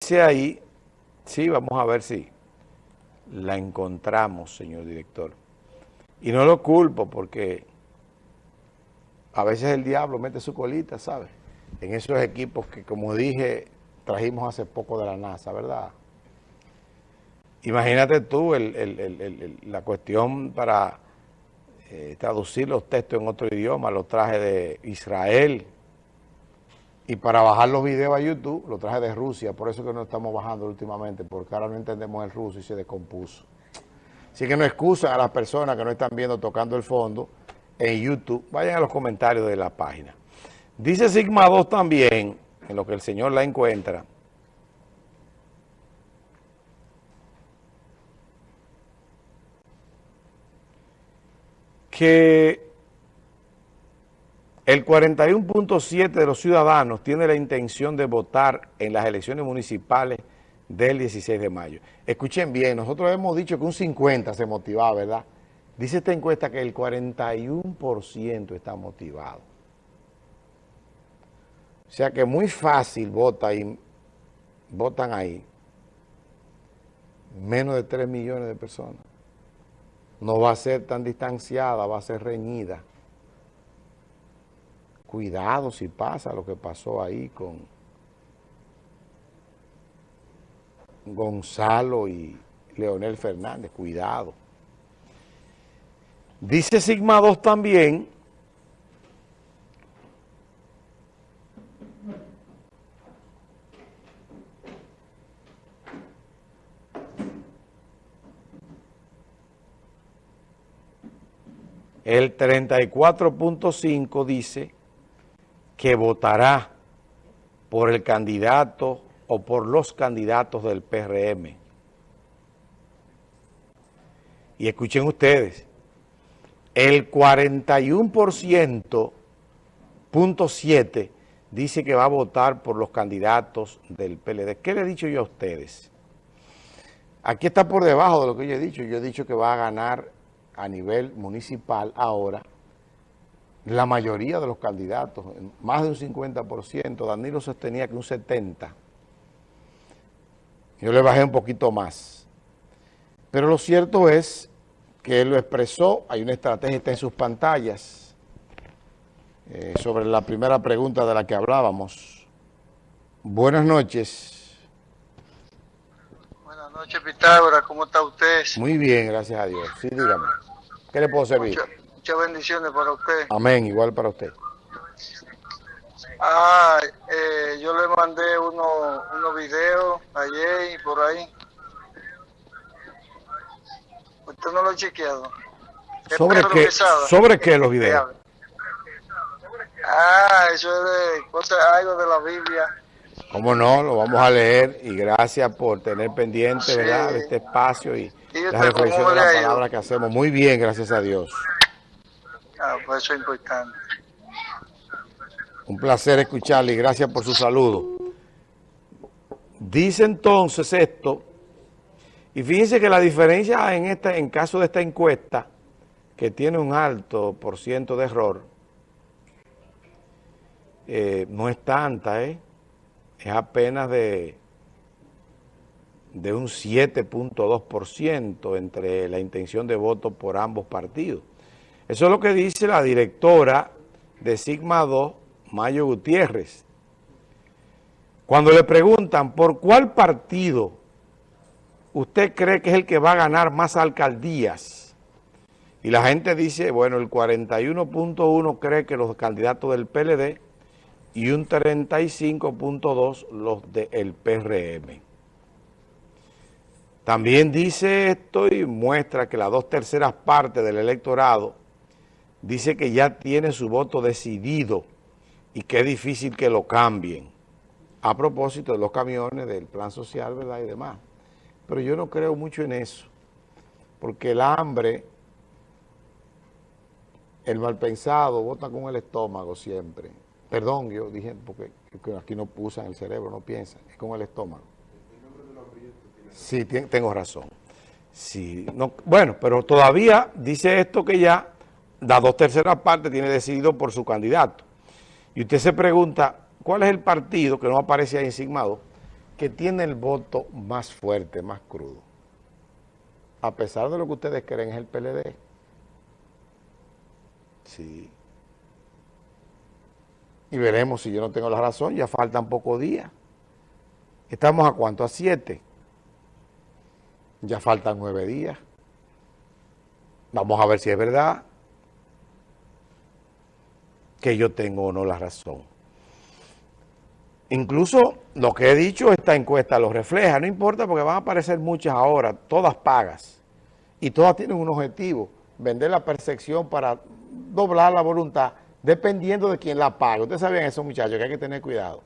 dice ahí, sí, vamos a ver si la encontramos, señor director. Y no lo culpo porque a veces el diablo mete su colita, ¿sabes? En esos equipos que, como dije, trajimos hace poco de la NASA, ¿verdad? Imagínate tú la cuestión para eh, traducir los textos en otro idioma, los traje de Israel, y para bajar los videos a YouTube, lo traje de Rusia, por eso que no estamos bajando últimamente, porque ahora no entendemos el ruso y se descompuso. Así que no excusan a las personas que no están viendo tocando el fondo en YouTube. Vayan a los comentarios de la página. Dice Sigma 2 también, en lo que el Señor la encuentra, que el 41.7 de los ciudadanos tiene la intención de votar en las elecciones municipales del 16 de mayo. Escuchen bien, nosotros hemos dicho que un 50 se motivaba, ¿verdad? Dice esta encuesta que el 41% está motivado. O sea que muy fácil vota y votan ahí menos de 3 millones de personas. No va a ser tan distanciada, va a ser reñida cuidado si pasa lo que pasó ahí con Gonzalo y Leonel Fernández, cuidado. Dice Sigma 2 también el 34.5 dice que votará por el candidato o por los candidatos del PRM. Y escuchen ustedes, el 41.7 punto dice que va a votar por los candidatos del PLD. ¿Qué le he dicho yo a ustedes? Aquí está por debajo de lo que yo he dicho. Yo he dicho que va a ganar a nivel municipal ahora la mayoría de los candidatos, más de un 50%, Danilo sostenía que un 70%. Yo le bajé un poquito más. Pero lo cierto es que él lo expresó, hay una estrategia, está en sus pantallas, eh, sobre la primera pregunta de la que hablábamos. Buenas noches. Buenas noches, Pitágoras, ¿cómo está usted? Muy bien, gracias a Dios. Sí, dígame. ¿Qué le puedo servir? Muchas bendiciones para usted. Amén, igual para usted. Ah, eh, yo le mandé unos uno videos ayer y por ahí. Usted no lo ha chequeado. ¿Sobre qué, ¿Sobre qué los videos? Ah, eso es de cosas, algo de la Biblia. ¿Cómo no? Lo vamos a leer y gracias por tener pendiente, ¿verdad? Este espacio y, la reflexión de la palabra que hacemos. Muy bien, gracias a Dios. Ah, pues eso es importante. Un placer escucharle y gracias por su saludo. Dice entonces esto, y fíjense que la diferencia en, esta, en caso de esta encuesta, que tiene un alto por ciento de error, eh, no es tanta, ¿eh? es apenas de, de un 7.2% entre la intención de voto por ambos partidos. Eso es lo que dice la directora de Sigma 2, Mayo Gutiérrez. Cuando le preguntan por cuál partido usted cree que es el que va a ganar más alcaldías, y la gente dice, bueno, el 41.1 cree que los candidatos del PLD y un 35.2 los del PRM. También dice esto y muestra que las dos terceras partes del electorado dice que ya tiene su voto decidido y que es difícil que lo cambien. A propósito de los camiones, del plan social, ¿verdad? Y demás. Pero yo no creo mucho en eso, porque el hambre, el mal pensado, vota con el estómago siempre. Perdón, yo dije, porque aquí no usan el cerebro, no piensan, es con el estómago. Sí, tengo razón. Sí, no, bueno, pero todavía dice esto que ya las dos terceras partes tiene decidido por su candidato. Y usted se pregunta, ¿cuál es el partido que no aparece ahí en que tiene el voto más fuerte, más crudo, a pesar de lo que ustedes creen, es el PLD. Sí. Y veremos si yo no tengo la razón, ya faltan pocos días. ¿Estamos a cuánto? A siete. Ya faltan nueve días. Vamos a ver si es verdad que yo tengo o no la razón. Incluso lo que he dicho, esta encuesta lo refleja, no importa porque van a aparecer muchas ahora, todas pagas, y todas tienen un objetivo, vender la percepción para doblar la voluntad, dependiendo de quién la pague. Ustedes sabían eso, muchachos, que hay que tener cuidado.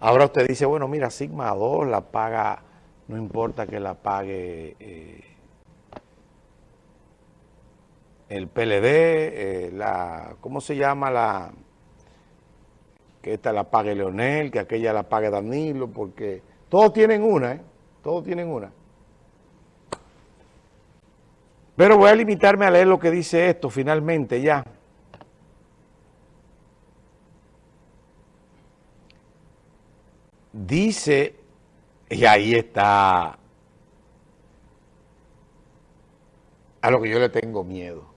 Ahora usted dice, bueno, mira, Sigma 2 la paga, no importa que la pague eh, el PLD, eh, la, ¿cómo se llama la que esta la pague Leonel, que aquella la pague Danilo, porque todos tienen una, ¿eh? Todos tienen una. Pero voy a limitarme a leer lo que dice esto finalmente ya. Dice, y ahí está a lo que yo le tengo miedo.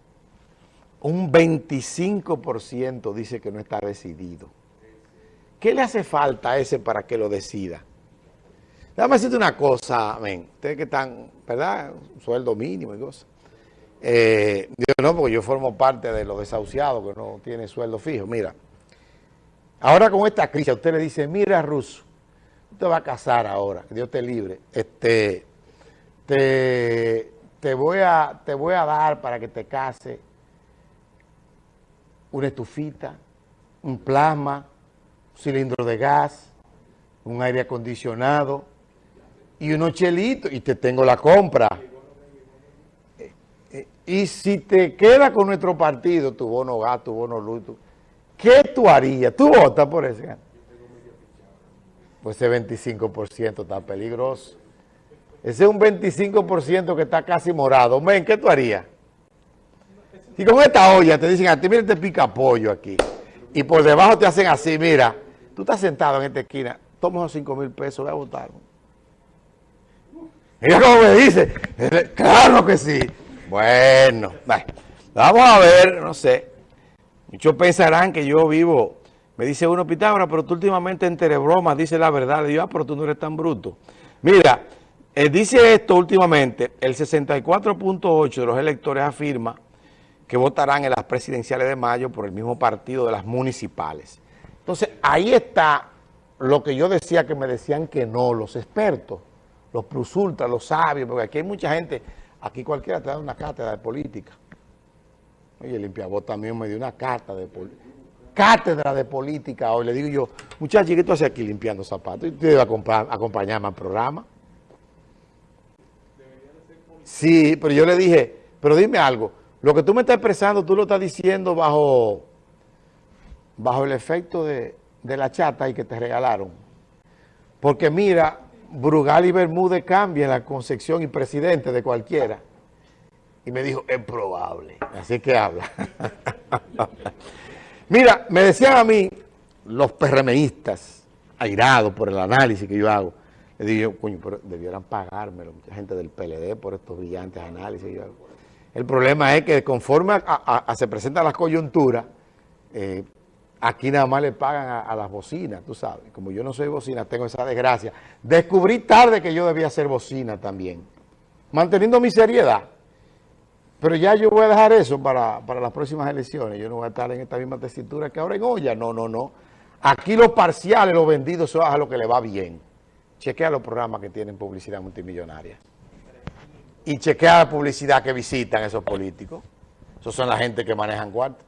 Un 25% dice que no está decidido. ¿Qué le hace falta a ese para que lo decida? Déjame decirte una cosa, men. Ustedes que están, ¿verdad? Sueldo mínimo y cosas. Eh, yo no, porque yo formo parte de los desahuciados que no tienen sueldo fijo. Mira, ahora con esta crisis, usted le dice, mira, Ruso, usted va a casar ahora, Dios te libre. Este, te, te, voy a, te voy a dar para que te case una estufita, un plasma, cilindro de gas, un aire acondicionado y unos chelitos y te tengo la compra. Eh, eh, y si te queda con nuestro partido, tu bono gas, tu bono luz, ¿qué tú harías? ¿Tú votas por ese? Pues ese 25% está peligroso. Ese es un 25% que está casi morado. Men, ¿qué tú harías? Y con esta olla te dicen a ti, mira, te pica pollo aquí. Y por debajo te hacen así, mira, Tú estás sentado en esta esquina, toma esos 5 mil pesos, voy a votar. Ella como me dice, claro que sí. Bueno, vamos a ver, no sé. Muchos pensarán que yo vivo, me dice uno, Pitágoras, pero tú últimamente entre bromas dice la verdad. Le digo, ah, pero tú no eres tan bruto. Mira, eh, dice esto últimamente, el 64.8 de los electores afirma que votarán en las presidenciales de mayo por el mismo partido de las municipales. Entonces, ahí está lo que yo decía que me decían que no, los expertos, los plus ultra, los sabios, porque aquí hay mucha gente, aquí cualquiera te da una cátedra de política. Oye, limpiabot también me dio una carta de cátedra de política hoy. Le digo yo, muchachos, ¿qué tú haces aquí limpiando zapatos? Y tú debes acompañarme al programa. Sí, pero yo le dije, pero dime algo, lo que tú me estás expresando, tú lo estás diciendo bajo bajo el efecto de, la chata y que te regalaron. Porque mira, Brugal y Bermúdez cambian la concepción y presidente de cualquiera. Y me dijo, es probable. Así que habla. mira, me decían a mí, los PRMistas, airados por el análisis que yo hago, le digo, coño, pero debieran pagármelo, mucha gente del PLD por estos brillantes análisis yo hago. El problema es que conforme a, se presenta la coyuntura, eh, Aquí nada más le pagan a, las bocinas, tú sabes. Como yo no soy bocina, tengo esa desgracia. Descubrí tarde que yo debía ser bocina también. Manteniendo mi seriedad. Pero ya yo voy a dejar eso para, las próximas elecciones. Yo no voy a estar en esta misma tesitura que ahora en olla. No, no, no. Aquí los parciales, los vendidos, son a lo que le va bien. Chequea los programas que tienen publicidad multimillonaria. Y chequea la publicidad que visitan esos políticos. Esos son la gente que manejan cuartos.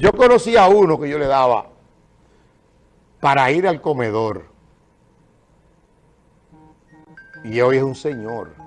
Yo conocí a uno que yo le daba para ir al comedor. Y hoy es un señor.